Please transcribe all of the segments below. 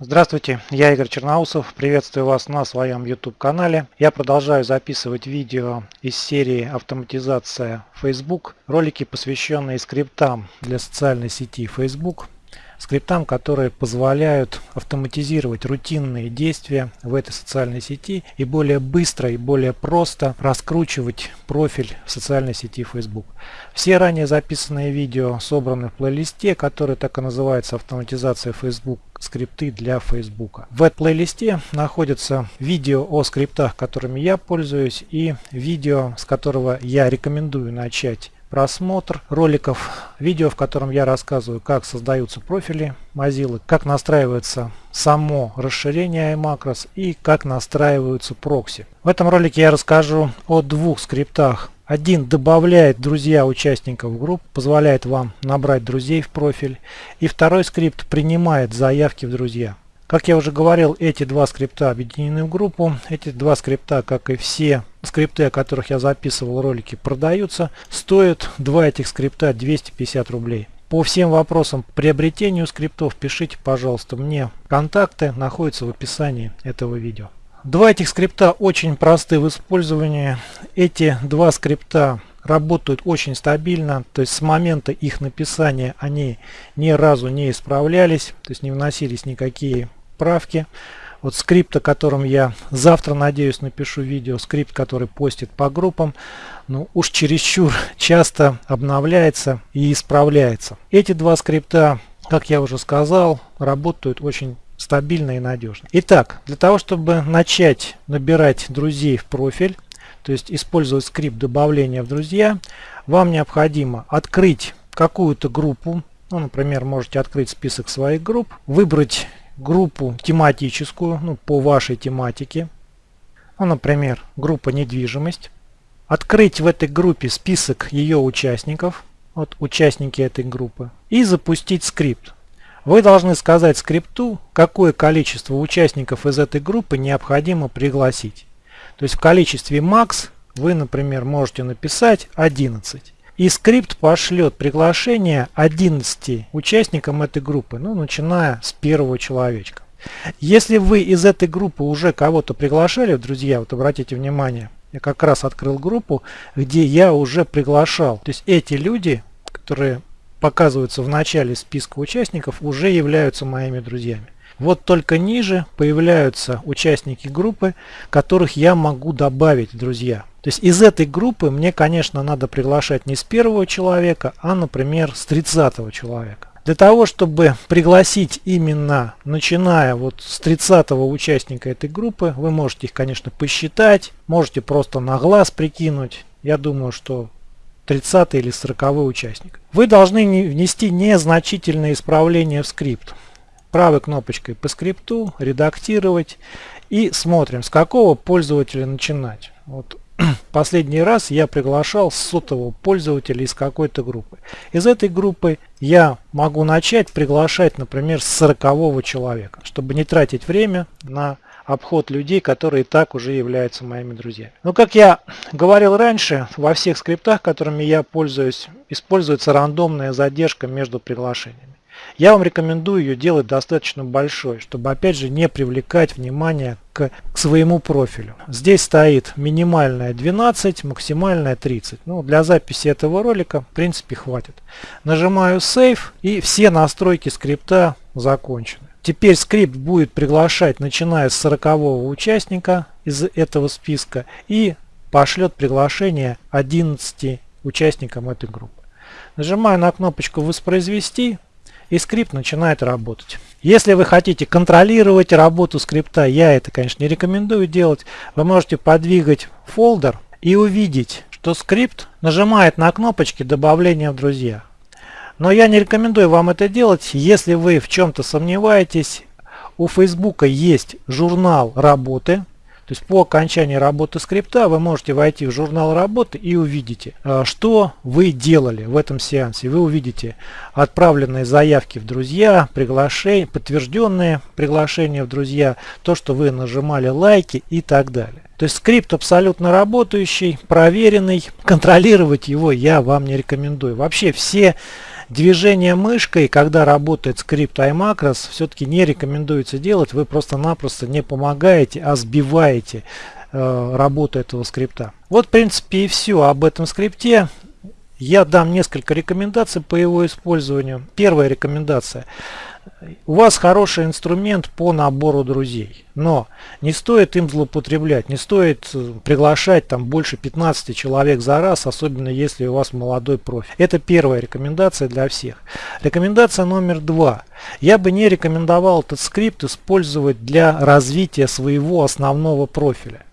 Здравствуйте, я Игорь Черноусов, приветствую вас на своем YouTube канале. Я продолжаю записывать видео из серии «Автоматизация Facebook», ролики, посвященные скриптам для социальной сети Facebook скриптам, которые позволяют автоматизировать рутинные действия в этой социальной сети и более быстро и более просто раскручивать профиль в социальной сети Facebook. Все ранее записанные видео собраны в плейлисте, который так и называется «Автоматизация Facebook. Скрипты для Facebook». В этом плейлисте находятся видео о скриптах, которыми я пользуюсь и видео, с которого я рекомендую начать просмотр роликов, видео, в котором я рассказываю, как создаются профили Mozilla, как настраивается само расширение iMacros и как настраиваются прокси. В этом ролике я расскажу о двух скриптах. Один добавляет друзья участников групп, позволяет вам набрать друзей в профиль. И второй скрипт принимает заявки в друзья. Как я уже говорил, эти два скрипта объединены в группу. Эти два скрипта, как и все скрипты, о которых я записывал ролики, продаются. Стоят два этих скрипта 250 рублей. По всем вопросам приобретению скриптов пишите, пожалуйста, мне. Контакты находятся в описании этого видео. Два этих скрипта очень просты в использовании. Эти два скрипта работают очень стабильно, то есть с момента их написания они ни разу не исправлялись, то есть не вносились никакие правки. Вот скрипт, о котором я завтра, надеюсь, напишу видео, скрипт, который постит по группам, ну уж чересчур часто обновляется и исправляется. Эти два скрипта, как я уже сказал, работают очень стабильно и надежно. Итак, для того, чтобы начать набирать друзей в профиль, то есть использовать скрипт добавления в друзья, вам необходимо открыть какую-то группу, ну, например, можете открыть список своих групп, выбрать группу тематическую, ну, по вашей тематике. Ну, например, группа недвижимость. Открыть в этой группе список ее участников, вот участники этой группы, и запустить скрипт. Вы должны сказать скрипту, какое количество участников из этой группы необходимо пригласить. То есть в количестве max вы, например, можете написать 11. И скрипт пошлет приглашение 11 участникам этой группы, ну, начиная с первого человечка. Если вы из этой группы уже кого-то приглашали, друзья, вот обратите внимание, я как раз открыл группу, где я уже приглашал. То есть эти люди, которые показываются в начале списка участников, уже являются моими друзьями. Вот только ниже появляются участники группы, которых я могу добавить, друзья. То есть из этой группы мне, конечно, надо приглашать не с первого человека, а, например, с 30 человека. Для того, чтобы пригласить именно, начиная вот с 30 участника этой группы, вы можете их, конечно, посчитать, можете просто на глаз прикинуть. Я думаю, что 30 или 40 участник. Вы должны внести незначительные исправления в скрипт. Правой кнопочкой по скрипту редактировать и смотрим, с какого пользователя начинать. Вот последний раз я приглашал сотового пользователя из какой-то группы. Из этой группы я могу начать приглашать, например, с 40 человека, чтобы не тратить время на обход людей, которые и так уже являются моими друзьями. Но как я говорил раньше, во всех скриптах, которыми я пользуюсь, используется рандомная задержка между приглашениями. Я вам рекомендую ее делать достаточно большой, чтобы опять же не привлекать внимание к, к своему профилю. Здесь стоит минимальная 12, максимальная 30. Ну, для записи этого ролика в принципе хватит. Нажимаю Save и все настройки скрипта закончены. Теперь скрипт будет приглашать начиная с 40 участника из этого списка и пошлет приглашение 11 участникам этой группы. Нажимаю на кнопочку «Воспроизвести», и скрипт начинает работать. Если вы хотите контролировать работу скрипта, я это, конечно, не рекомендую делать, вы можете подвигать фолдер и увидеть, что скрипт нажимает на кнопочки добавления в друзья. Но я не рекомендую вам это делать, если вы в чем-то сомневаетесь. У Facebook есть журнал работы, то есть по окончании работы скрипта вы можете войти в журнал работы и увидите, э, что вы делали в этом сеансе. Вы увидите отправленные заявки в друзья, приглашения, подтвержденные приглашения в друзья, то, что вы нажимали лайки и так далее. То есть скрипт абсолютно работающий, проверенный. Контролировать его я вам не рекомендую. Вообще все движение мышкой, когда работает скрипт iMacros, все-таки не рекомендуется делать. Вы просто-напросто не помогаете, а сбиваете э, работу этого скрипта. Вот в принципе и все об этом скрипте. Я дам несколько рекомендаций по его использованию. Первая рекомендация – у вас хороший инструмент по набору друзей, но не стоит им злоупотреблять, не стоит э, приглашать там больше 15 человек за раз, особенно если у вас молодой профиль. Это первая рекомендация для всех. Рекомендация номер два. Я бы не рекомендовал этот скрипт использовать для развития своего основного профиля.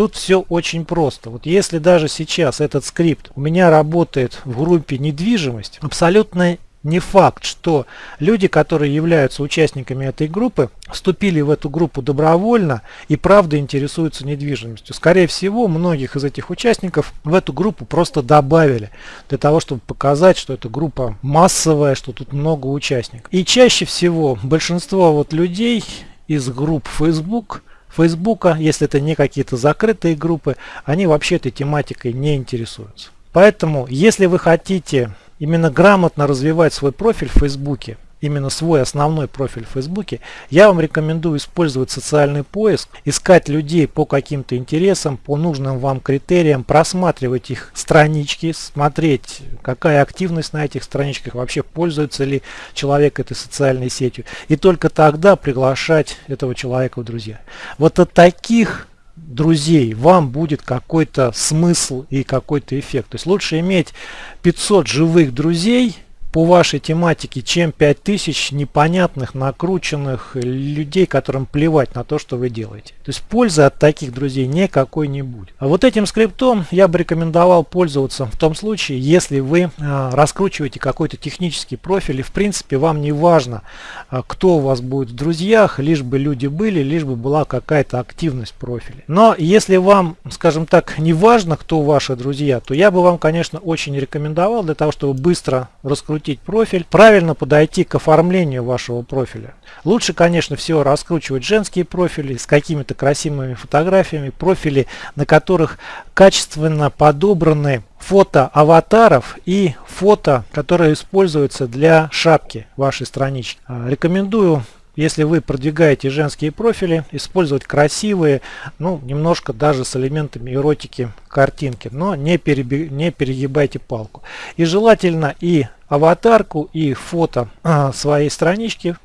Тут все очень просто. Вот если даже сейчас этот скрипт у меня работает в группе недвижимость, абсолютно не факт, что люди, которые являются участниками этой группы, вступили в эту группу добровольно и правда интересуются недвижимостью. Скорее всего, многих из этих участников в эту группу просто добавили для того, чтобы показать, что эта группа массовая, что тут много участников. И чаще всего большинство вот людей из групп Facebook Фейсбука, если это не какие-то закрытые группы, они вообще этой тематикой не интересуются. Поэтому, если вы хотите именно грамотно развивать свой профиль в Фейсбуке, именно свой основной профиль в Фейсбуке, я вам рекомендую использовать социальный поиск, искать людей по каким-то интересам, по нужным вам критериям, просматривать их странички, смотреть, какая активность на этих страничках, вообще пользуется ли человек этой социальной сетью. И только тогда приглашать этого человека в друзья. Вот от таких друзей, вам будет какой-то смысл и какой-то эффект. То есть лучше иметь 500 живых друзей, по вашей тематике, чем 5000 непонятных, накрученных людей, которым плевать на то, что вы делаете. То есть пользы от таких друзей никакой не будет. А вот этим скриптом я бы рекомендовал пользоваться в том случае, если вы а, раскручиваете какой-то технический профиль и в принципе вам не важно, а, кто у вас будет в друзьях, лишь бы люди были, лишь бы была какая-то активность в профиле. Но если вам, скажем так, не важно, кто ваши друзья, то я бы вам, конечно, очень рекомендовал для того, чтобы быстро раскрутить раскрутить профиль, правильно подойти к оформлению вашего профиля. Лучше, конечно, всего раскручивать женские профили с какими-то красивыми фотографиями, профили, на которых качественно подобраны фото аватаров и фото, которые используются для шапки вашей странички. Рекомендую если вы продвигаете женские профили, использовать красивые, ну, немножко даже с элементами эротики картинки, но не, переби, не перегибайте палку. И желательно и аватарку, и фото а, своей странички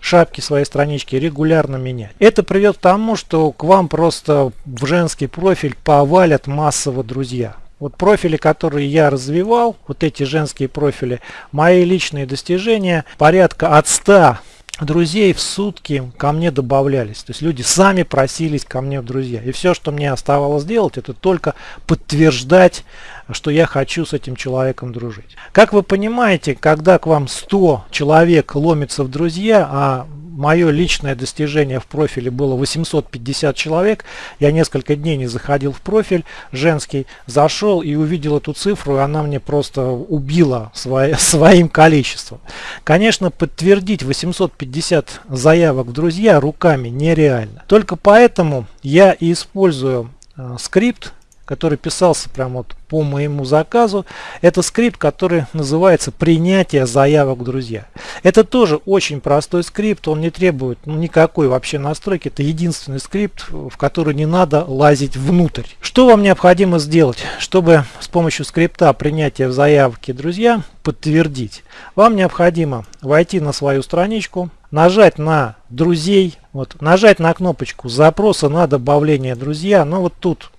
шапки своей странички регулярно менять. Это приведет к тому, что к вам просто в женский профиль повалят массово друзья. Вот профили, которые я развивал, вот эти женские профили, мои личные достижения, порядка от 100 друзей в сутки ко мне добавлялись. То есть люди сами просились ко мне в друзья. И все, что мне оставалось делать, это только подтверждать, что я хочу с этим человеком дружить. Как вы понимаете, когда к вам 100 человек ломится в друзья, а мое личное достижение в профиле было 850 человек. Я несколько дней не заходил в профиль женский, зашел и увидел эту цифру, и она мне просто убила свое, своим количеством. Конечно, подтвердить 850 заявок в друзья руками нереально. Только поэтому я и использую э, скрипт который писался прямо вот по моему заказу. Это скрипт, который называется «Принятие заявок друзья». Это тоже очень простой скрипт, он не требует ну, никакой вообще настройки. Это единственный скрипт, в который не надо лазить внутрь. Что вам необходимо сделать, чтобы с помощью скрипта принятия в заявке друзья подтвердить? Вам необходимо войти на свою страничку, нажать на друзей, вот, нажать на кнопочку запроса на добавление друзья. Но вот тут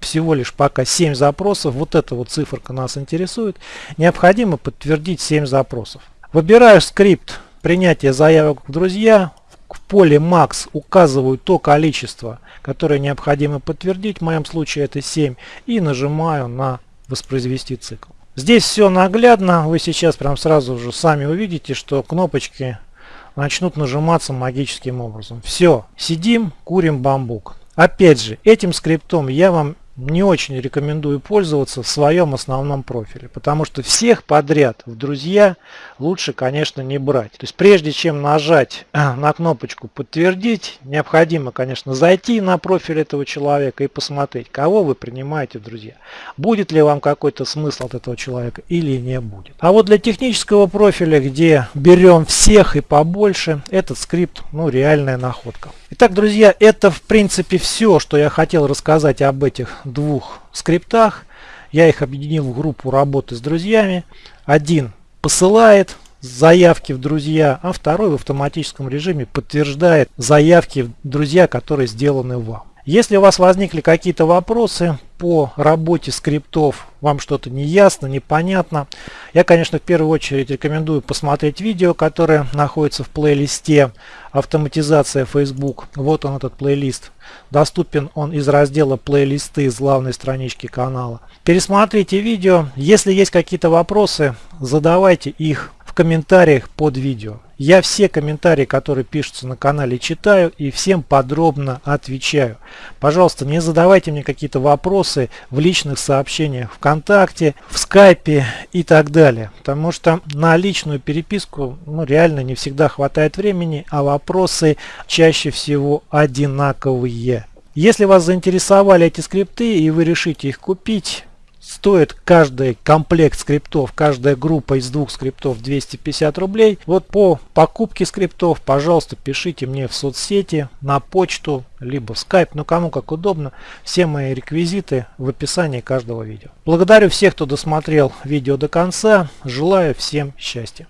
всего лишь пока 7 запросов. Вот эта вот циферка нас интересует. Необходимо подтвердить 7 запросов. Выбираю скрипт принятия заявок в друзья. В поле Max указываю то количество, которое необходимо подтвердить. В моем случае это 7. И нажимаю на воспроизвести цикл. Здесь все наглядно. Вы сейчас прям сразу же сами увидите, что кнопочки начнут нажиматься магическим образом. Все, сидим, курим бамбук. Опять же, этим скриптом я вам не очень рекомендую пользоваться в своем основном профиле, потому что всех подряд в друзья лучше, конечно, не брать. То есть прежде чем нажать на кнопочку подтвердить, необходимо, конечно, зайти на профиль этого человека и посмотреть, кого вы принимаете в друзья. Будет ли вам какой-то смысл от этого человека или не будет. А вот для технического профиля, где берем всех и побольше, этот скрипт, ну, реальная находка. Итак, друзья, это в принципе все, что я хотел рассказать об этих двух скриптах. Я их объединил в группу работы с друзьями. Один посылает заявки в друзья, а второй в автоматическом режиме подтверждает заявки в друзья, которые сделаны вам. Если у вас возникли какие-то вопросы по работе скриптов, вам что-то не ясно, непонятно, я, конечно, в первую очередь рекомендую посмотреть видео, которое находится в плейлисте «Автоматизация Facebook». Вот он, этот плейлист. Доступен он из раздела «Плейлисты» с главной странички канала. Пересмотрите видео. Если есть какие-то вопросы, задавайте их в комментариях под видео. Я все комментарии, которые пишутся на канале, читаю и всем подробно отвечаю. Пожалуйста, не задавайте мне какие-то вопросы в личных сообщениях ВКонтакте, в Скайпе и так далее. Потому что на личную переписку ну, реально не всегда хватает времени, а вопросы чаще всего одинаковые. Если вас заинтересовали эти скрипты и вы решите их купить, Стоит каждый комплект скриптов, каждая группа из двух скриптов 250 рублей. Вот по покупке скриптов, пожалуйста, пишите мне в соцсети, на почту, либо в Skype, ну кому как удобно. Все мои реквизиты в описании каждого видео. Благодарю всех, кто досмотрел видео до конца. Желаю всем счастья.